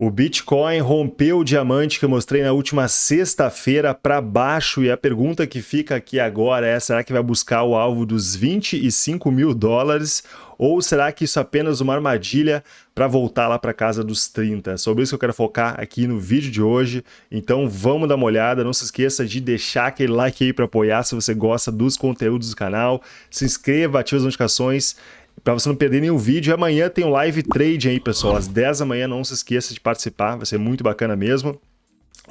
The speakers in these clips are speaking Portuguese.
O Bitcoin rompeu o diamante que eu mostrei na última sexta-feira para baixo e a pergunta que fica aqui agora é: será que vai buscar o alvo dos 25 mil dólares ou será que isso é apenas uma armadilha para voltar lá para casa dos 30? É sobre isso que eu quero focar aqui no vídeo de hoje. Então vamos dar uma olhada. Não se esqueça de deixar aquele like aí para apoiar se você gosta dos conteúdos do canal. Se inscreva, ative as notificações para você não perder nenhum vídeo. E amanhã tem um live trade aí, pessoal, às 10 da manhã. Não se esqueça de participar, vai ser muito bacana mesmo.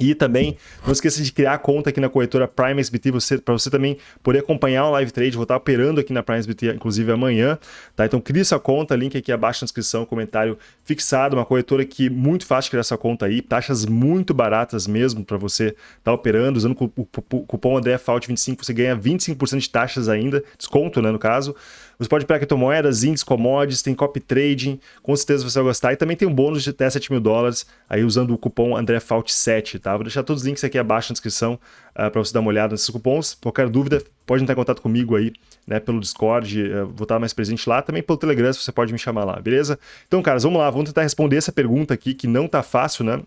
E também não esqueça de criar a conta aqui na corretora Prime SBT para você também poder acompanhar o live trade. Vou estar operando aqui na Prime SBT, inclusive amanhã. Tá? Então crie sua conta, link aqui abaixo na descrição, comentário fixado. Uma corretora que muito fácil criar sua conta aí, taxas muito baratas mesmo para você estar tá operando. Usando o cupom AndréFault25 você ganha 25% de taxas ainda, desconto né, no caso. Você pode pegar criptomoedas, índices, commodities, tem copy trading, com certeza você vai gostar. E também tem um bônus de até 7 mil dólares aí usando o cupom AndréFault7, tá? Vou deixar todos os links aqui abaixo na descrição uh, ah, para você dar uma olhada nesses cupons. Qualquer dúvida, pode entrar em contato comigo aí, né, pelo Discord, uh, vou estar mais presente lá. Também pelo Telegram, você pode me chamar lá, beleza? Então, caras, vamos lá, vamos tentar responder essa pergunta aqui, que não tá fácil, né?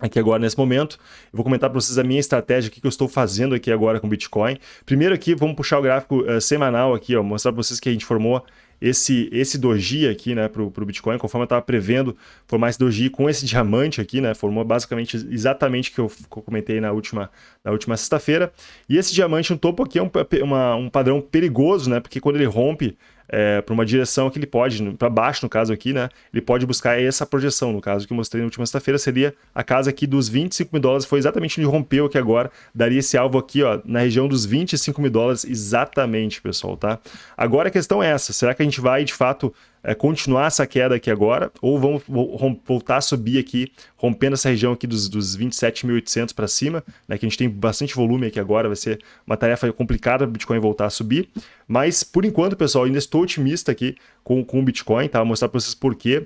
Aqui agora nesse momento. Eu vou comentar para vocês a minha estratégia, que eu estou fazendo aqui agora com Bitcoin. Primeiro aqui, vamos puxar o gráfico uh, semanal aqui, ó, mostrar para vocês que a gente formou esse, esse doji aqui, né, para o Bitcoin, conforme eu estava prevendo formar esse doji com esse diamante aqui, né, formou basicamente exatamente o que eu, que eu comentei na última, na última sexta-feira. E esse diamante no topo aqui é um, uma, um padrão perigoso, né, porque quando ele rompe é, para uma direção que ele pode, para baixo no caso aqui, né? Ele pode buscar essa projeção, no caso que eu mostrei na última sexta-feira, seria a casa aqui dos 25 mil dólares, foi exatamente onde rompeu aqui agora, daria esse alvo aqui, ó, na região dos 25 mil dólares, exatamente, pessoal, tá? Agora a questão é essa, será que a gente vai, de fato, é, continuar essa queda aqui agora, ou vamos voltar a subir aqui, rompendo essa região aqui dos, dos 27.800 para cima, né, que a gente tem bastante volume aqui agora, vai ser uma tarefa complicada o Bitcoin voltar a subir, mas por enquanto, pessoal, ainda estou otimista aqui com, com o Bitcoin, tá? Vou mostrar para vocês por quê.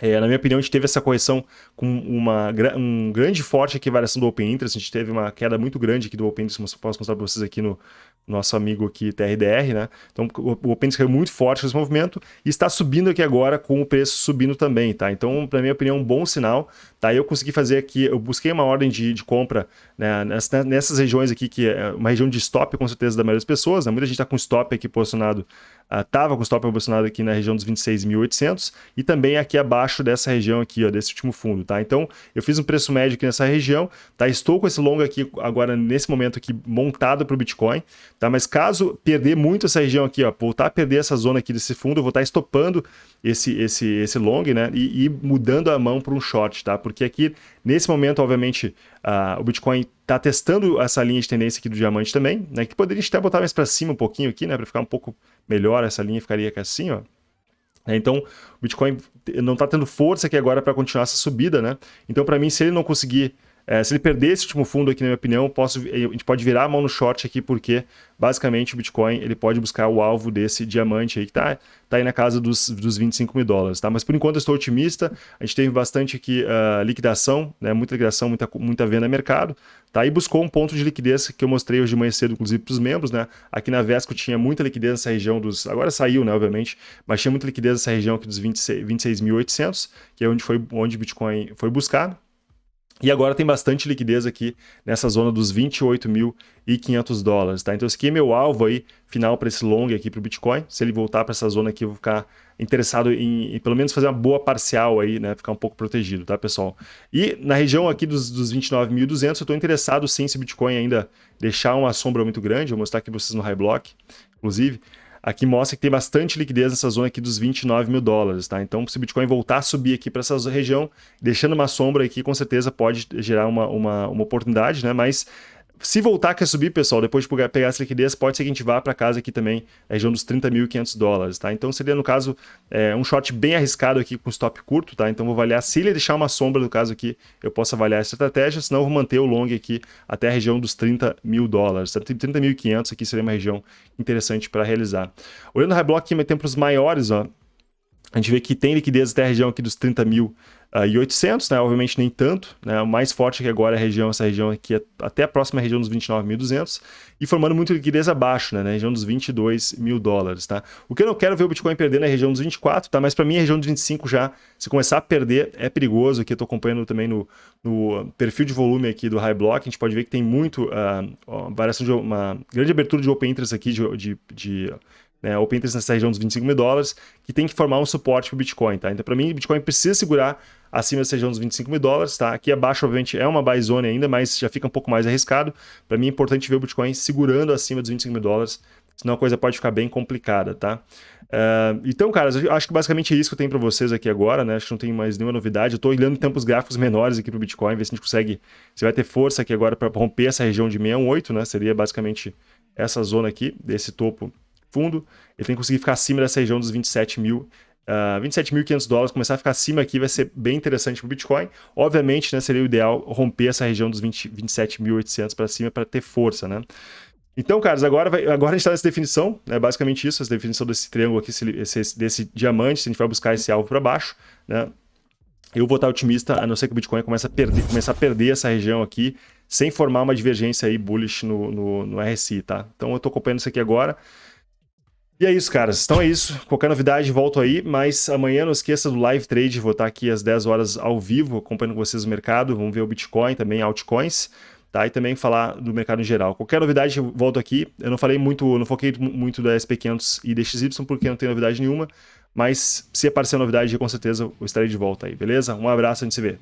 É, na minha opinião, a gente teve essa correção com uma um grande forte aqui variação do Open Interest. A gente teve uma queda muito grande aqui do Open Interest, posso mostrar para vocês aqui no nosso amigo aqui TRDR, né? Então o Open Interest caiu muito forte nesse movimento e está subindo aqui agora com o preço subindo também, tá? Então, para minha opinião, um bom sinal, tá? Eu consegui fazer aqui, eu busquei uma ordem de, de compra né, nessas, nessas regiões aqui, que é uma região de stop com certeza da maioria das pessoas, né? Muita gente está com stop aqui posicionado estava uh, com stop posicionado aqui na região dos 26.800 e também aqui abaixo dessa região aqui, ó, desse último fundo, tá? Então, eu fiz um preço médio aqui nessa região, tá? Estou com esse longo aqui agora, nesse momento aqui, montado para o Bitcoin, tá? Mas caso perder muito essa região aqui, ó, voltar a perder essa zona aqui desse fundo, eu vou estar estopando esse, esse, esse long, né? E, e mudando a mão para um short, tá? Porque aqui, nesse momento, obviamente, uh, o Bitcoin está testando essa linha de tendência aqui do diamante também, né? Que poderia até botar mais para cima um pouquinho aqui, né? Para ficar um pouco melhor, essa linha ficaria aqui assim, ó. É, então, o Bitcoin não está tendo força aqui agora para continuar essa subida, né? Então, para mim, se ele não conseguir é, se ele perder esse último fundo aqui, na minha opinião, posso, a gente pode virar a mão no short aqui, porque basicamente o Bitcoin ele pode buscar o alvo desse diamante aí, que está tá aí na casa dos, dos 25 mil dólares. Tá? Mas por enquanto eu estou otimista, a gente teve bastante aqui uh, liquidação, né? muita liquidação, muita, muita venda no mercado, tá? e buscou um ponto de liquidez que eu mostrei hoje de manhã cedo, inclusive para os membros. Né? Aqui na Vesco tinha muita liquidez nessa região dos... Agora saiu, né, obviamente, mas tinha muita liquidez nessa região aqui dos 26.800, 26 que é onde, foi, onde o Bitcoin foi buscado. E agora tem bastante liquidez aqui nessa zona dos 28.500 dólares, tá? Então esse aqui é meu alvo aí, final para esse long aqui para o Bitcoin. Se ele voltar para essa zona aqui, eu vou ficar interessado em, em, pelo menos fazer uma boa parcial aí, né? Ficar um pouco protegido, tá, pessoal? E na região aqui dos, dos 29.200, eu estou interessado sim se Bitcoin ainda deixar uma sombra muito grande. Vou mostrar aqui para vocês no High Block, inclusive aqui mostra que tem bastante liquidez nessa zona aqui dos 29 mil dólares, tá? Então, se o Bitcoin voltar a subir aqui para essa região, deixando uma sombra aqui, com certeza pode gerar uma, uma, uma oportunidade, né? Mas se voltar a subir, pessoal, depois de pegar essa liquidez, pode ser que a gente vá para casa aqui também, na região dos 30.500 dólares, tá? Então seria, no caso, é, um short bem arriscado aqui com stop curto, tá? Então vou avaliar, se ele deixar uma sombra, no caso aqui, eu posso avaliar essa estratégia, senão eu vou manter o long aqui até a região dos 30 mil dólares. 30.500 aqui seria uma região interessante para realizar. Olhando o high block aqui, tem para os maiores, ó, A gente vê que tem liquidez até a região aqui dos 30 mil uh, e 800, né? Obviamente nem tanto, né? O mais forte aqui agora é a região, essa região aqui, é até a próxima região dos 29.200 e formando muito liquidez abaixo, né? Na região dos 22 mil dólares, tá? O que eu não quero ver o Bitcoin perder na região dos 24, tá? Mas para mim a região dos 25 já, se começar a perder, é perigoso. Aqui eu tô acompanhando também no, no perfil de volume aqui do High Block, a gente pode ver que tem muito uh, variação de uma grande abertura de open interest aqui de, de, de né, open interest nessa região dos 25 mil dólares, que tem que formar um suporte para o Bitcoin, tá? Então, para mim, o Bitcoin precisa segurar acima dessa região dos 25 mil dólares, tá? Aqui abaixo, obviamente, é uma buy zone ainda, mas já fica um pouco mais arriscado. Para mim é importante ver o Bitcoin segurando acima dos 25 mil dólares, senão a coisa pode ficar bem complicada, tá? Uh, então, cara, acho que basicamente é isso que eu tenho para vocês aqui agora, né? Acho que não tem mais nenhuma novidade. Eu estou olhando tempos gráficos menores aqui para o Bitcoin, ver se a gente consegue, se vai ter força aqui agora para romper essa região de 618, né? Seria basicamente essa zona aqui, desse topo fundo. Ele tem que conseguir ficar acima dessa região dos 27 mil Uh, ah, 27.500 dólares, começar a ficar acima aqui vai ser bem interessante para o Bitcoin. Obviamente, né, seria o ideal romper essa região dos 27.800 para cima para ter força, né? Então, caras, agora, vai, agora a gente está nessa definição, é né, basicamente isso, essa definição desse triângulo aqui, esse, esse, desse diamante, se a gente vai buscar esse alvo para baixo, né? Eu vou estar otimista, a não ser que o Bitcoin comece a perder, comece a perder essa região aqui, sem formar uma divergência aí bullish no, no, no RSI, tá? Então eu estou acompanhando isso aqui agora. E é isso, caras. Então é isso. Qualquer novidade, volto aí. Mas amanhã não esqueça do live trade. Vou estar aqui às 10 horas ao vivo, acompanhando com vocês o mercado. Vamos ver o Bitcoin, também altcoins. Tá? E também falar do mercado em geral. Qualquer novidade, volto aqui. Eu não falei muito, não foquei muito da SP500 e DXY, porque não tem novidade nenhuma. Mas se aparecer novidade, com certeza eu estarei de volta aí, beleza? Um abraço, a gente se vê.